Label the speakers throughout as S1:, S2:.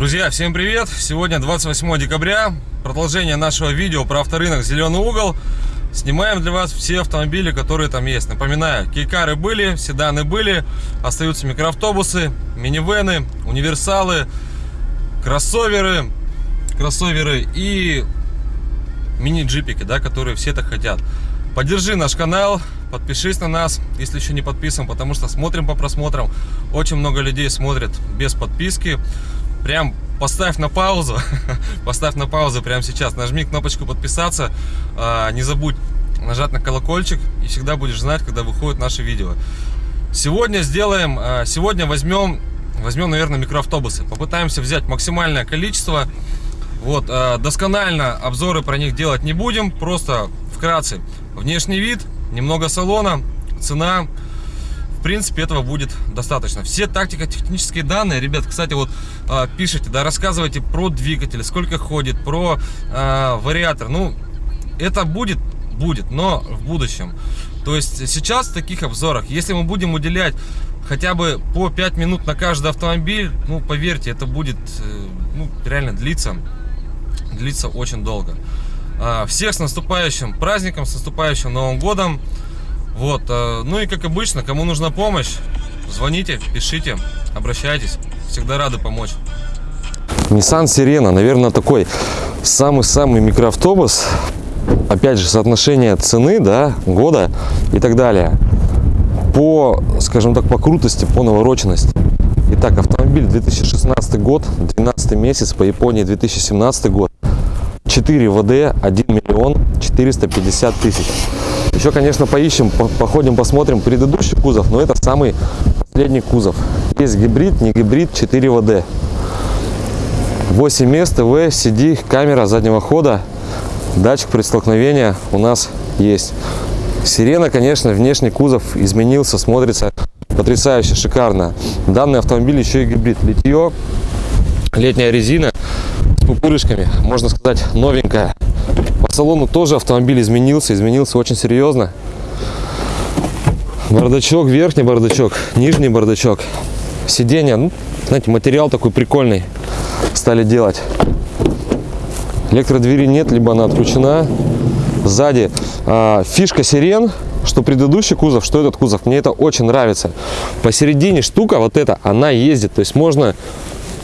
S1: Друзья, всем привет! Сегодня 28 декабря, продолжение нашего видео про авторынок «Зеленый угол». Снимаем для вас все автомобили, которые там есть. Напоминаю, кейкары были, седаны были, остаются микроавтобусы, минивены, универсалы, кроссоверы, кроссоверы и мини-джипики, да, которые все так хотят. Поддержи наш канал, подпишись на нас, если еще не подписан, потому что смотрим по просмотрам. Очень много людей смотрят без подписки прям поставь на паузу, поставь на паузу прямо сейчас, нажми кнопочку подписаться, а, не забудь нажать на колокольчик и всегда будешь знать, когда выходит наше видео. Сегодня сделаем, а, сегодня возьмем, возьмем, наверное, микроавтобусы, попытаемся взять максимальное количество. Вот, а, досконально обзоры про них делать не будем, просто вкратце. Внешний вид, немного салона, цена, в принципе, этого будет достаточно. Все тактико-технические данные, ребят, кстати, вот э, пишите, да, рассказывайте про двигатель, сколько ходит, про э, вариатор. Ну, это будет, будет, но в будущем. То есть сейчас в таких обзорах, если мы будем уделять хотя бы по 5 минут на каждый автомобиль, ну, поверьте, это будет, э, ну, реально длиться, длиться очень долго. Э, всех с наступающим праздником, с наступающим Новым годом. Вот, э, ну и как обычно, кому нужна помощь, звоните, пишите, обращайтесь, всегда рады помочь.
S2: Nissan Sirena, наверное, такой самый-самый микроавтобус. Опять же, соотношение цены, да, года и так далее. По, скажем так, по крутости, по навороченности. Итак, автомобиль 2016 год, 12 месяц, по Японии 2017 год. 4 ВД, 1 миллион 450 тысяч. Еще, конечно, поищем, походим, посмотрим предыдущий кузов, но это самый последний кузов. Есть гибрид, не гибрид, 4 ВД. 8 мест, ТВ, CD, камера заднего хода, датчик предстолкновения у нас есть. Сирена, конечно, внешний кузов изменился, смотрится потрясающе, шикарно. Данный автомобиль еще и гибрид. Литье, летняя резина с пупырышками, можно сказать, новенькая. Салону тоже автомобиль изменился, изменился очень серьезно. Бардачок, верхний бардачок, нижний бардачок. Сиденье, ну, знаете, материал такой прикольный стали делать. Электродвери нет, либо она отключена. Сзади а, фишка сирен, что предыдущий кузов, что этот кузов. Мне это очень нравится. Посередине штука вот эта, она ездит. То есть можно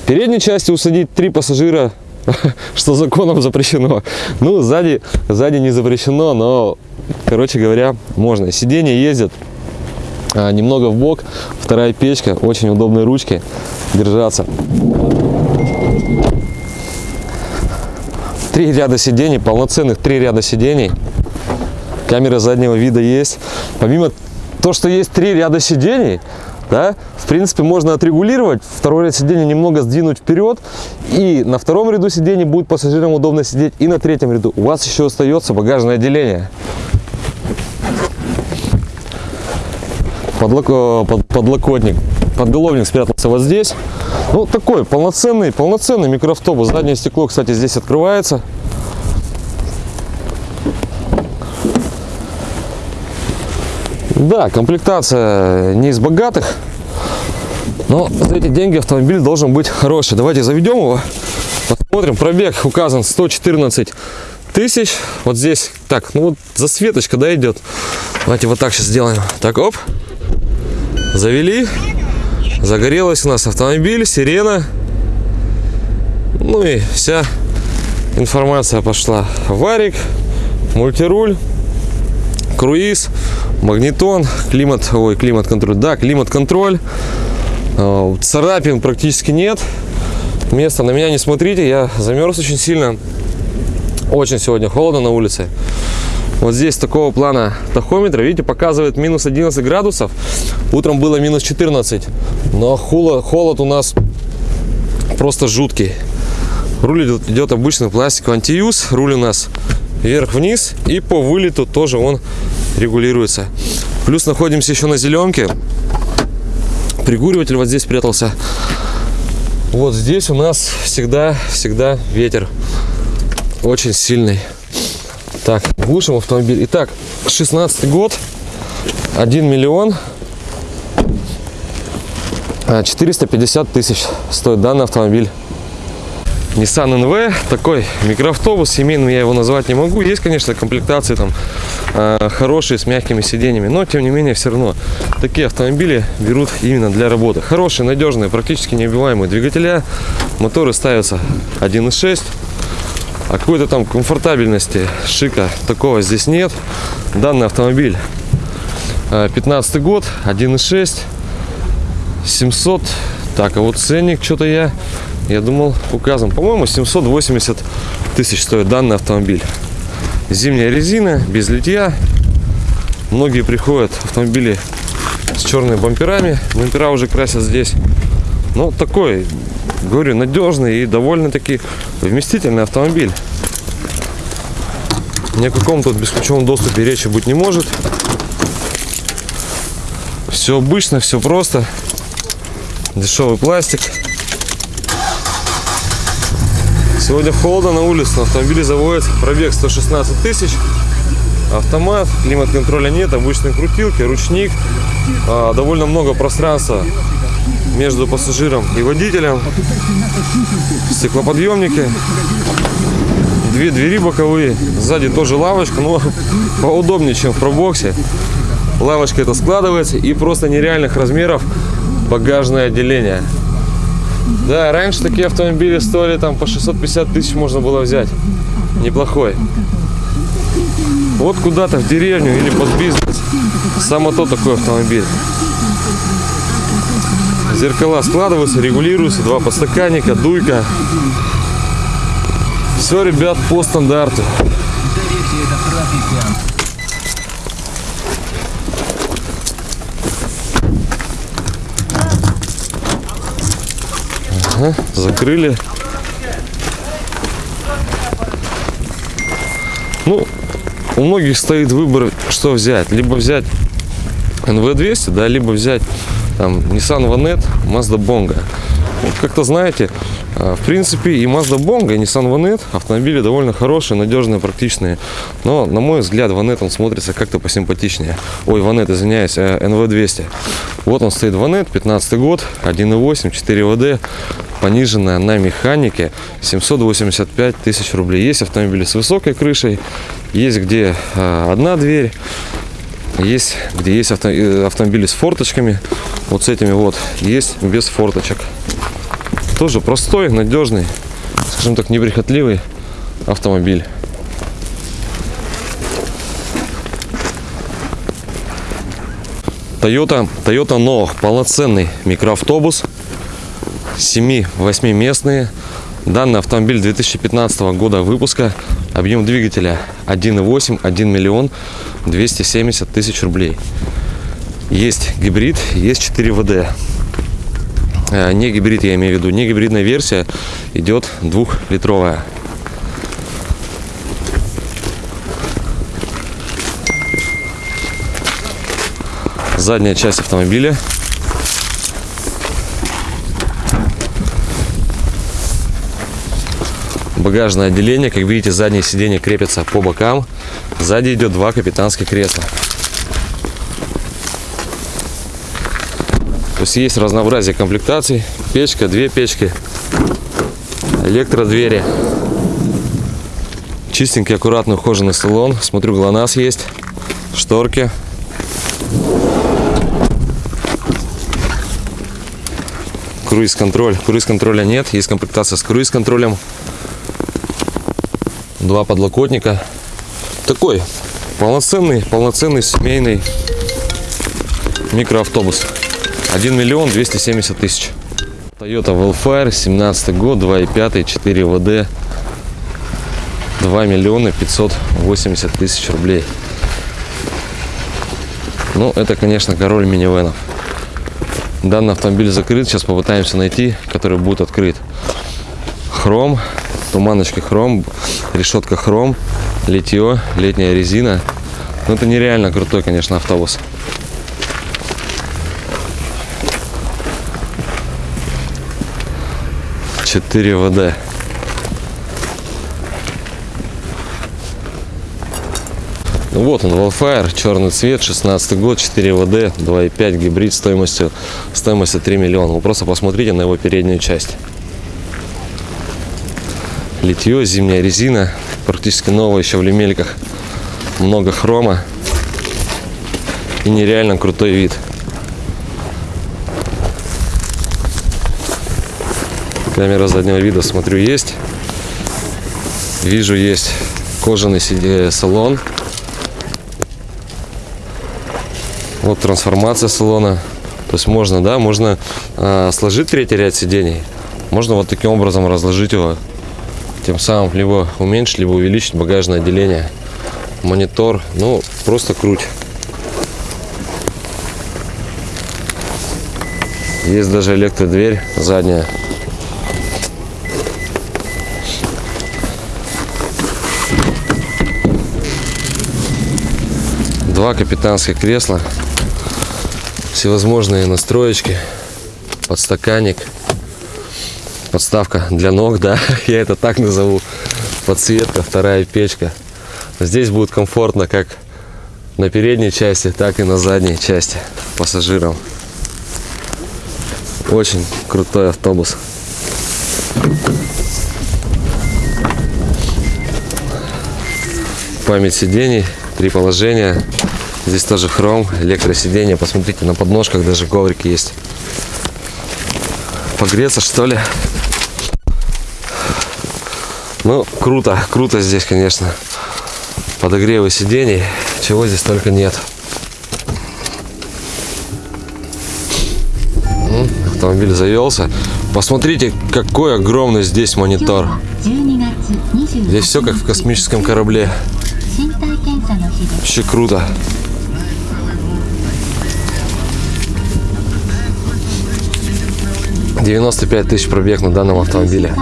S2: передней части усадить три пассажира что законом запрещено. Ну, сзади, сзади не запрещено, но, короче говоря, можно. Сиденья ездят а, немного в бок, вторая печка, очень удобные ручки держаться. Три ряда сидений, полноценных три ряда сидений. Камера заднего вида есть. Помимо того, что есть три ряда сидений, да, в принципе, можно отрегулировать, второй ряд сидения немного сдвинуть вперед, и на втором ряду сидений будет пассажирам удобно сидеть, и на третьем ряду. У вас еще остается багажное отделение. Подлок... Э, под... Подлокотник. Подголовник спрятался вот здесь. Ну, такой полноценный, полноценный микроавтобус. Заднее стекло, кстати, здесь открывается. Да, комплектация не из богатых, но за эти деньги автомобиль должен быть хороший. Давайте заведем его, посмотрим. Пробег указан 114 тысяч. Вот здесь, так, ну вот засветочка, да, идет. Давайте вот так сейчас сделаем. Так, оп, завели. Загорелась у нас автомобиль, сирена. Ну и вся информация пошла. Варик, мультируль, круиз магнитон, климат, ой, климат-контроль, да, климат-контроль. А, царапин практически нет. Место на меня не смотрите, я замерз очень сильно. Очень сегодня холодно на улице. Вот здесь такого плана тахометра, видите, показывает минус 11 градусов. Утром было минус 14, но холод, холод у нас просто жуткий. Руль идет, идет обычный пластик антиюз, руль у нас вверх-вниз и по вылету тоже он регулируется. Плюс находимся еще на зеленке. Пригуриватель вот здесь спрятался. Вот здесь у нас всегда, всегда ветер. Очень сильный. Так, глушим автомобиль. Итак, 16 год. 1 миллион 450 тысяч стоит данный автомобиль. Nissan NV, такой микроавтобус, семейным я его назвать не могу. Есть, конечно, комплектации там э, хорошие, с мягкими сиденьями, но тем не менее все равно такие автомобили берут именно для работы. Хорошие, надежные, практически неубиваемые двигателя, моторы ставятся 1.6, а какой-то там комфортабельности, шика такого здесь нет. Данный автомобиль 15 год, 1.6, 700. Так, а вот ценник что-то я, я думал, указан. По-моему, 780 тысяч стоит данный автомобиль. Зимняя резина, без литья. Многие приходят автомобили с черными бамперами. Бампера уже красят здесь. Но такой, говорю, надежный и довольно-таки вместительный автомобиль. Ни о каком тут бесключевом доступе речи быть не может. Все обычно, все просто. Дешевый пластик. Сегодня холодно на улице, на автомобиле заводится пробег 116 тысяч. Автомат, климат-контроля нет, обычные крутилки, ручник. А, довольно много пространства между пассажиром и водителем. Стеклоподъемники. Две двери боковые. Сзади тоже лавочка, но поудобнее, чем в пробоксе. Лавочка это складывается и просто нереальных размеров багажное отделение. Да, раньше такие автомобили стоили там по 650 тысяч можно было взять. Неплохой. Вот куда-то в деревню или под бизнес. Само то такой автомобиль. Зеркала складываются, регулируются. Два подстаканника, дуйка. Все, ребят, по стандарту. Ага, закрыли. Ну, у многих стоит выбор, что взять. Либо взять NV200, да, либо взять там Nissan Vanette, Mazda Bongo. Вот как-то знаете, а, в принципе и Mazda Bongo, и Nissan Vanette автомобили довольно хорошие, надежные, практичные. Но, на мой взгляд, Vanette он смотрится как-то посимпатичнее. Ой, Vanette, извиняюсь, NV200. Вот он стоит Vanette, 15 год, 1.8, 4 ВД, пониженная на механике, 785 тысяч рублей. Есть автомобили с высокой крышей, есть где а, одна дверь, есть где есть авто, э, автомобили с форточками, вот с этими вот, есть без форточек. Тоже простой, надежный, скажем так, неприхотливый автомобиль. Toyota, Toyota Noah, полноценный микроавтобус, 7-8 местные. Данный автомобиль 2015 года выпуска, объем двигателя 1.8, 1 миллион 270 тысяч рублей. Есть гибрид, есть 4 ВД. Э, не гибрид, я имею в виду, не гибридная версия идет двухлитровая. Задняя часть автомобиля. Багажное отделение, как видите, заднее сиденье крепится по бокам. Сзади идет два капитанских кресла. То есть есть разнообразие комплектаций. Печка, две печки, электродвери. Чистенький, аккуратный, ухоженный салон. Смотрю, ГЛОНАСС есть, шторки. Круиз-контроль. Круиз-контроля нет, есть комплектация с круиз-контролем. Два подлокотника. Такой полноценный, полноценный семейный микроавтобус. 1 миллион 270 тысяч. Toyota Wellfire, 17 год, 2.5, 4 ВД, 2 миллиона 580 тысяч рублей. Ну, это, конечно, король минивенов. Данный автомобиль закрыт, сейчас попытаемся найти, который будет открыт. Хром, туманочка хром, решетка хром, литье, летняя резина. Ну, это нереально крутой, конечно, автобус. 4 ВД. Ну вот он, Wildfire, черный цвет, 16 год, 4 ВД, 2.5 гибрид стоимостью, стоимостью 3 миллиона. Вы просто посмотрите на его переднюю часть. Литье, зимняя резина. Практически новая еще в лемельках. Много хрома. И нереально крутой вид. Камера заднего вида, смотрю, есть. Вижу, есть кожаный сиде- салон. Вот трансформация салона. То есть можно, да, можно э, сложить третий ряд сидений. Можно вот таким образом разложить его. Тем самым либо уменьшить, либо увеличить багажное отделение. Монитор, ну, просто круть. Есть даже электродверь задняя. Два капитанских кресла. Всевозможные настроечки. Подстаканник. Подставка для ног, да, я это так назову. Подсветка, вторая печка. Здесь будет комфортно как на передней части, так и на задней части пассажирам. Очень крутой автобус. Память сидений, три положения. Здесь тоже хром, электросиденье. Посмотрите, на подножках даже коврик есть. Погреться, что ли? Ну, круто, круто здесь, конечно. Подогревы сидений, чего здесь только нет. Автомобиль завелся. Посмотрите, какой огромный здесь монитор. Здесь все как в космическом корабле. Вообще круто. Девяносто пять тысяч пробег на данном автомобиле.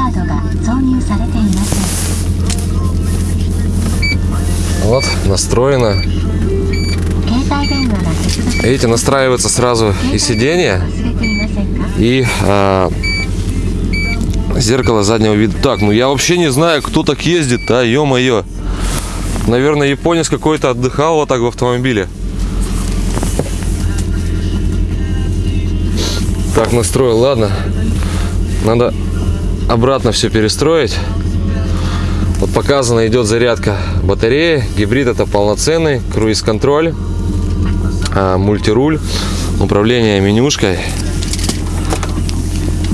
S2: Вот, настроено. Видите, настраивается сразу и сиденье, и э, зеркало заднего вида. Так, ну я вообще не знаю, кто так ездит, а, ё-моё. Наверное, японец какой-то отдыхал вот так в автомобиле. Так настроил, ладно. Надо обратно все перестроить. Вот показано, идет зарядка батареи. Гибрид это полноценный. Круиз-контроль. а, мультируль. Управление менюшкой.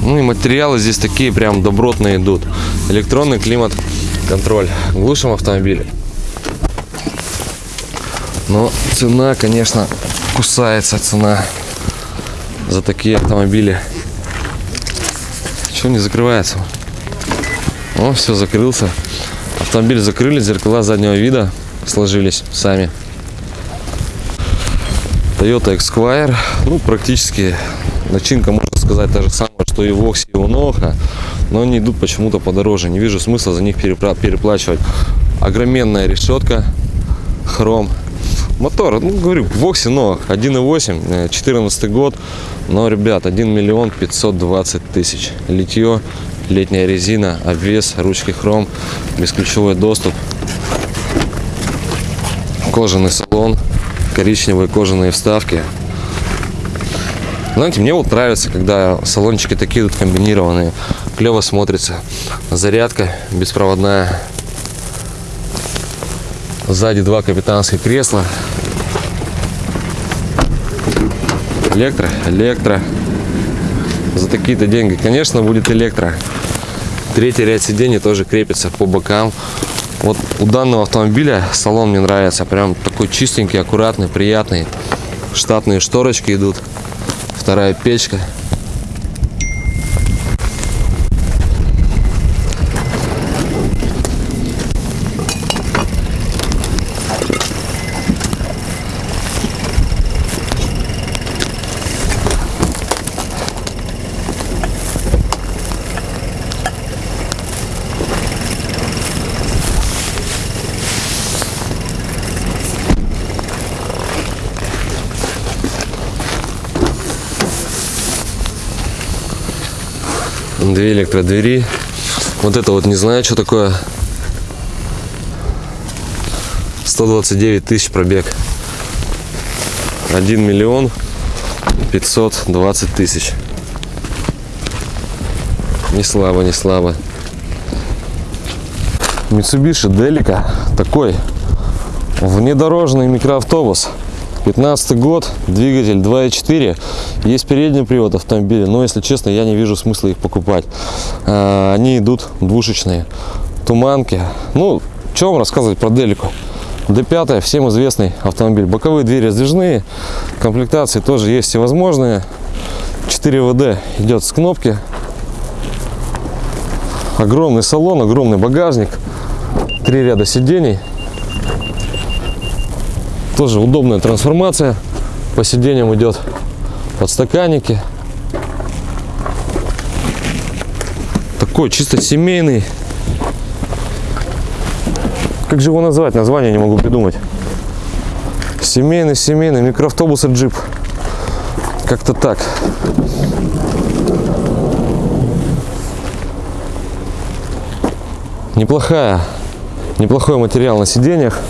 S2: Ну и материалы здесь такие прям добротные идут. Электронный климат-контроль. Глушим автомобиль. Но цена, конечно, кусается цена за такие автомобили. Что не закрывается? О, все, закрылся. Автомобиль закрыли, зеркала заднего вида сложились сами. Toyota Esquire, ну практически начинка, можно сказать, та же самая, что и Вокс, и у Ноха, но они идут почему-то подороже. Не вижу смысла за них переплачивать. Огроменная решетка, хром. Мотор, ну говорю, Вокси Нох 1.8, 14 год, но, ребят, 1 миллион 520 тысяч. Литье, летняя резина, обвес, ручки хром, бесключевой доступ, кожаный салон, коричневые кожаные вставки. Знаете, мне вот нравится, когда салончики такие тут комбинированные. Клево смотрится. Зарядка беспроводная. Сзади два капитанских кресла. Электро, электро. За такие-то деньги, конечно, будет электро. Третий ряд сидений тоже крепится по бокам. Вот у данного автомобиля салон мне нравится. Прям такой чистенький, аккуратный, приятный. Штатные шторочки идут. Вторая печка. Две электродвери. Вот это вот не знаю, что такое. 129 тысяч пробег. 1 миллион 520 тысяч. Не слабо, не слабо. Mitsubishi Delica. Такой внедорожный микроавтобус. 15 год, двигатель 2.4. Есть передний привод автомобиля, но, если честно, я не вижу смысла их покупать. А, Они идут двушечные. Туманки. Ну, что вам рассказывать про Делику? D5, всем известный автомобиль. Боковые двери сдвижные. Комплектации тоже есть всевозможные. 4 ВД идет с кнопки. Огромный салон, огромный багажник. Три ряда сидений. Тоже удобная трансформация. По сиденьям идет подстаканники. Такой чисто семейный. Как же его назвать? Название не могу придумать. Семейный, семейный микроавтобус и джип. Как-то так. Неплохая, неплохой материал на сиденьях.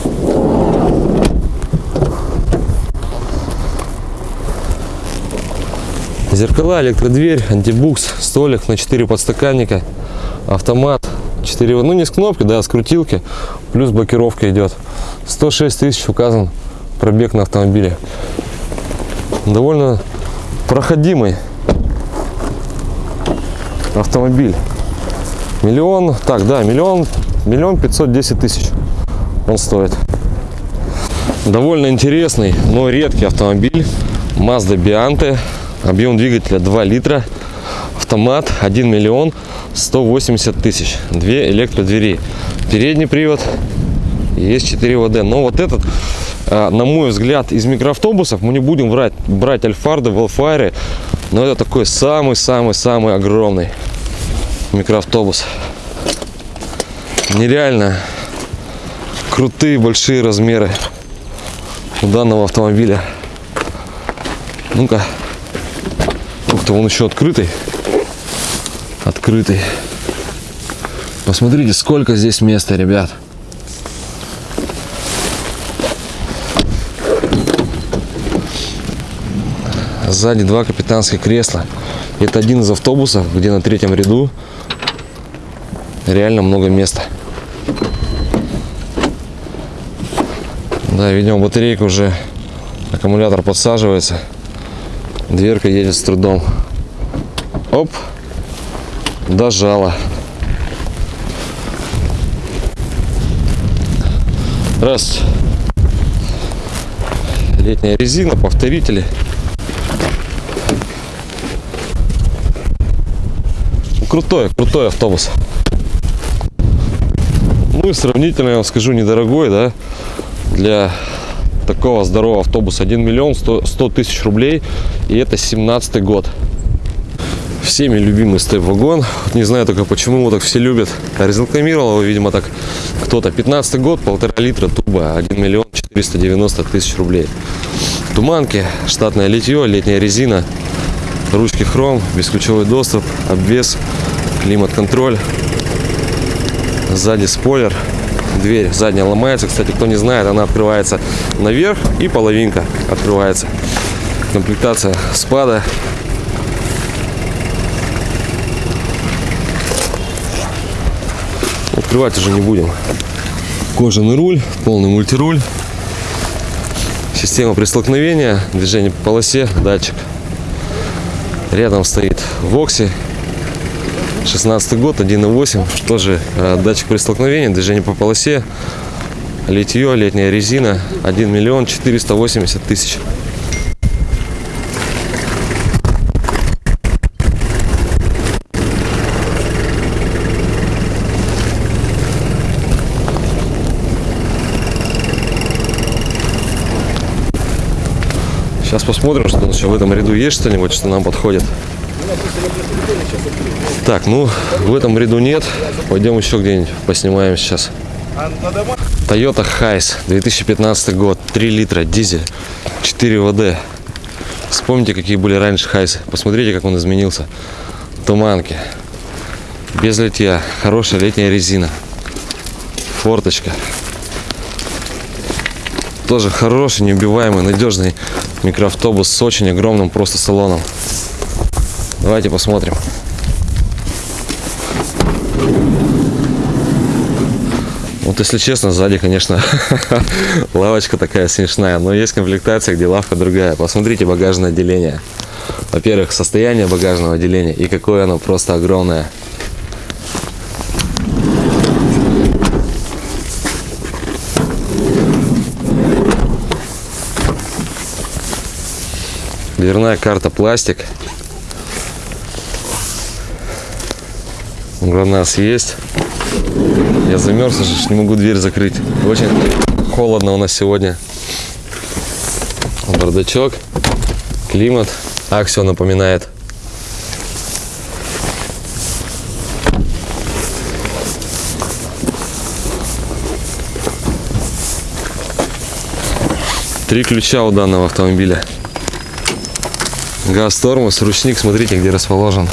S2: Зеркала, электродверь, антибукс, столик на 4 подстаканника, автомат, 4, ну не с кнопки, да, с крутилки, плюс блокировка идет. 106 тысяч указан пробег на автомобиле. Довольно проходимый автомобиль. Миллион, так, да, миллион, миллион пятьсот десять тысяч он стоит. Довольно интересный, но редкий автомобиль. Mazda Biante. Объем двигателя 2 литра. Автомат 1 миллион 180 тысяч. Две электродвери. Передний привод. Есть 4 ВД. Но вот этот, а, на мой взгляд, из микроавтобусов, мы не будем брать, брать Альфарды, Велфайры. Но это такой самый-самый-самый огромный микроавтобус. Нереально крутые большие размеры у данного автомобиля. Ну-ка. Ух ты, он еще открытый. Открытый. Посмотрите, сколько здесь места, ребят. Сзади два капитанских кресла. Это один из автобусов, где на третьем ряду реально много места. Да, видимо, батарейка уже, аккумулятор подсаживается. Дверка едет с трудом. Оп, дожала. Раз. Летняя резина, повторители. Крутой, крутой автобус. Ну и сравнительно, я вам скажу, недорогой, да, для такого здорового автобуса. 1 миллион 100 тысяч рублей и это 17 год. Всеми любимый степ-вагон не знаю только почему его так все любят. Разрекламировал его видимо так кто-то. 15 год полтора литра туба 1 миллион 490 тысяч рублей. Туманки штатное литье летняя резина ручки хром бесключевой доступ обвес климат-контроль. Сзади спойлер дверь задняя ломается. Кстати, кто не знает, она открывается наверх и половинка открывается. Комплектация спада. Открывать уже не будем. Кожаный руль, полный мультируль. Система престолкновения, движение по полосе, датчик. Рядом стоит Вокси 16 год, 1.8, тоже э, датчик при столкновении, движение по полосе, литье, летняя резина, 1 миллион 480 тысяч. Сейчас посмотрим, что еще в этом ряду есть что-нибудь, что нам подходит. Так, ну в этом ряду нет. Пойдем еще где-нибудь поснимаем сейчас. Toyota Hiace, 2015 год, 3 литра, дизель, 4 ВД. Вспомните, какие были раньше Хайсы. Посмотрите, как он изменился. Туманки. Без литья. Хорошая летняя резина. Форточка. Тоже хороший, неубиваемый, надежный микроавтобус с очень огромным просто салоном. Давайте посмотрим. Вот если честно, сзади, конечно, лавочка такая смешная, но есть комплектация, где лавка другая. Посмотрите багажное отделение. Во-первых, состояние багажного отделения и какое оно просто огромное. Дверная карта пластик. ГЛОНАСС есть. Я замерз, уже не могу дверь закрыть. Очень холодно у нас сегодня. Бардачок, климат. Аксио напоминает. Три ключа у данного автомобиля. Газ, тормоз, ручник, смотрите, где расположен.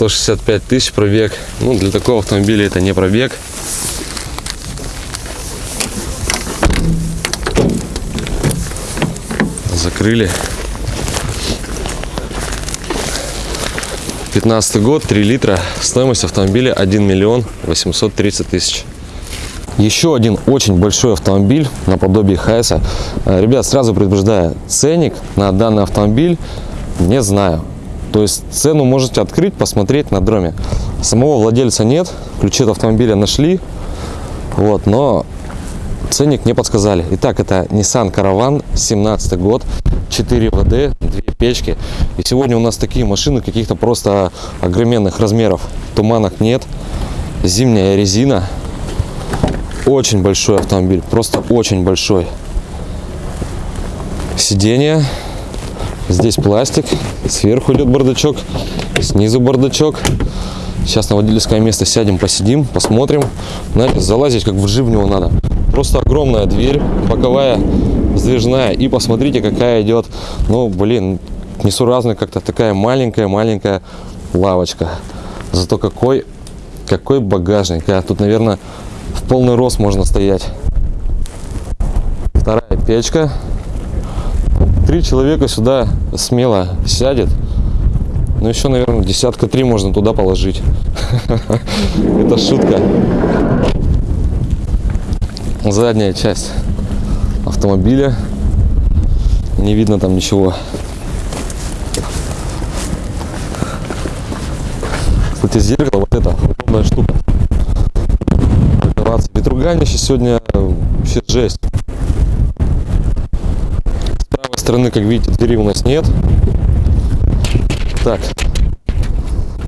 S2: 165 тысяч пробег. Ну, для такого автомобиля это не пробег. Закрыли. 15 год, 3 литра. Стоимость автомобиля 1 миллион 830 тысяч. Еще один очень большой автомобиль наподобие Хайса. Э, Ребят, сразу предупреждаю, ценник на данный автомобиль не знаю. То есть цену можете открыть, посмотреть на дроме. Самого владельца нет, ключи от автомобиля нашли, вот, но ценник не подсказали. Итак, это Nissan Caravan, 17 год, 4 ВД, 2 печки. И сегодня у нас такие машины каких-то просто огроменных размеров. Туманок нет, зимняя резина. Очень большой автомобиль, просто очень большой. Сиденье, Здесь пластик, сверху идет бардачок, снизу бардачок. Сейчас на водительское место сядем, посидим, посмотрим. Знаете, залазить как в него надо. Просто огромная дверь, боковая, сдвижная. И посмотрите, какая идет, ну, блин, несуразная как-то такая маленькая-маленькая лавочка. Зато какой, какой багажник. А тут, наверное, в полный рост можно стоять. Вторая печка три человека сюда смело сядет. Ну, еще, наверное, десятка три можно туда положить. Это шутка. Задняя часть автомобиля. Не видно там ничего. Кстати, зеркало, вот это, удобная штука. Ветруганище сегодня вообще жесть стороны, как видите, двери у нас нет. Так.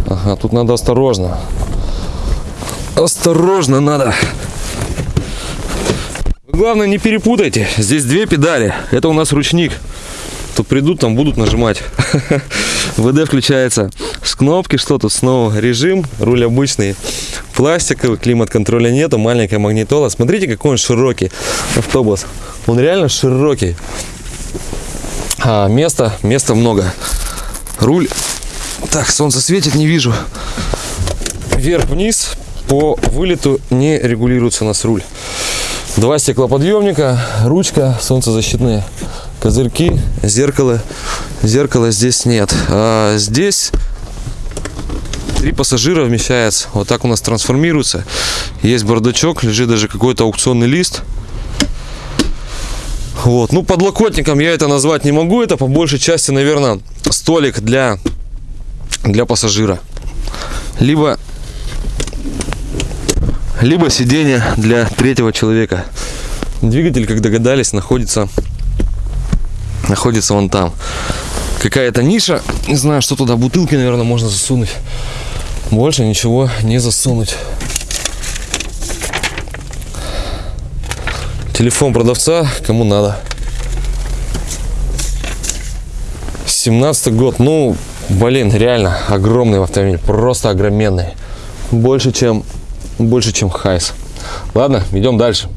S2: Ага, тут надо осторожно. Осторожно надо. Главное, не перепутайте. Здесь две педали. Это у нас ручник. Тут придут, там будут нажимать. ВД включается с кнопки, что тут снова режим, руль обычный, пластиковый, климат-контроля нету, маленькая магнитола. Смотрите, какой он широкий автобус. Он реально широкий а, места, места много. Руль, так, солнце светит, не вижу. Вверх-вниз по вылету не регулируется у нас руль. Два стеклоподъемника, ручка, солнцезащитные козырьки, зеркало. Зеркала здесь нет. А здесь три пассажира вмещается. Вот так у нас трансформируется. Есть бардачок, лежит даже какой-то аукционный лист. Вот. Ну, подлокотником я это назвать не могу. Это по большей части, наверное, столик для, для пассажира. Либо, либо сиденье для третьего человека. Двигатель, как догадались, находится, находится вон там. Какая-то ниша. Не знаю, что туда. Бутылки, наверное, можно засунуть. Больше ничего не засунуть. Телефон продавца, кому надо. 17 год, ну, блин, реально огромный автомобиль, просто огроменный. Больше, чем, больше, чем Хайс. Ладно, идем дальше.